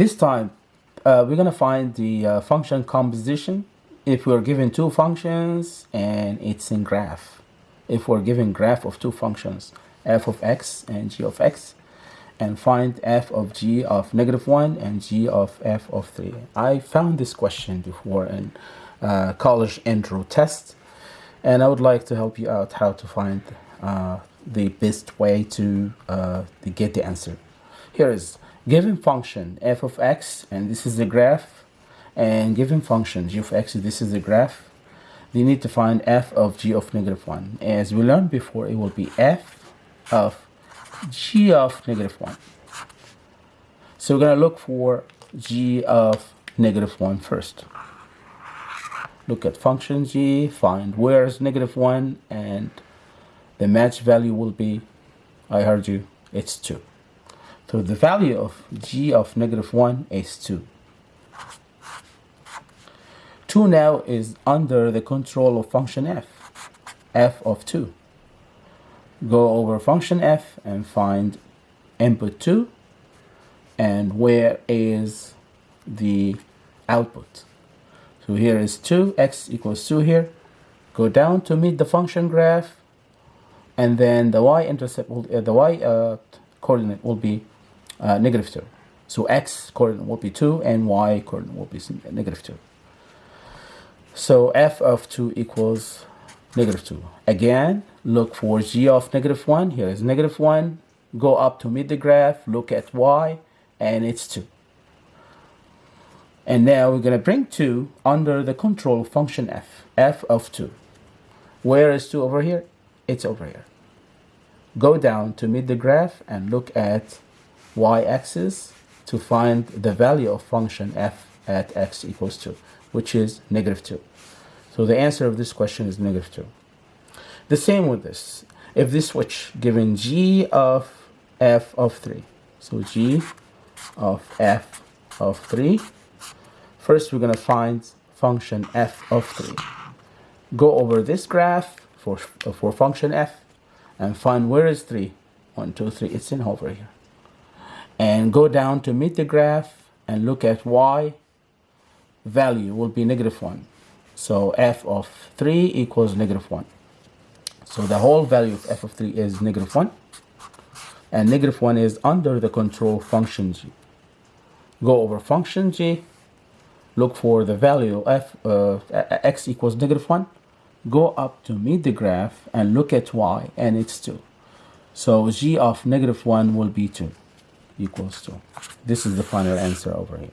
This time, uh, we're going to find the uh, function composition if we're given two functions and it's in graph. If we're given graph of two functions, f of x and g of x, and find f of g of negative 1 and g of f of 3. I found this question before in uh, college intro test, and I would like to help you out how to find uh, the best way to, uh, to get the answer. Here is given function f of x and this is the graph and given function g of x this is the graph you need to find f of g of negative 1 as we learned before it will be f of g of negative 1 so we're going to look for g of negative 1 first. Look at function g find where is negative 1 and the match value will be I heard you it's 2 so the value of g of negative 1 is 2. 2 now is under the control of function f, f of 2. Go over function f and find input 2 and where is the output. So here is 2, x equals 2 here. Go down to meet the function graph and then the y-intercept, uh, the y uh, coordinate will be uh, negative 2. So x coordinate will be 2 and y coordinate will be negative 2. So f of 2 equals negative 2. Again, look for g of negative 1. Here is negative 1. Go up to meet the graph, look at y, and it's 2. And now we're going to bring 2 under the control function f, f of 2. Where is 2 over here? It's over here. Go down to meet the graph and look at y-axis to find the value of function f at x equals 2, which is negative 2. So the answer of this question is negative 2. The same with this. If this switch given g of f of 3, so g of f of 3, first we're going to find function f of 3. Go over this graph for, for function f and find where is 3. 1, 2, 3, it's in over here and go down to meet the graph and look at y value will be negative 1 so f of 3 equals negative 1 so the whole value of f of 3 is negative 1 and negative 1 is under the control function g. Go over function g look for the value f uh, x equals negative 1 go up to meet the graph and look at y and it's 2 so g of negative 1 will be 2 equals to. This is the final answer over here.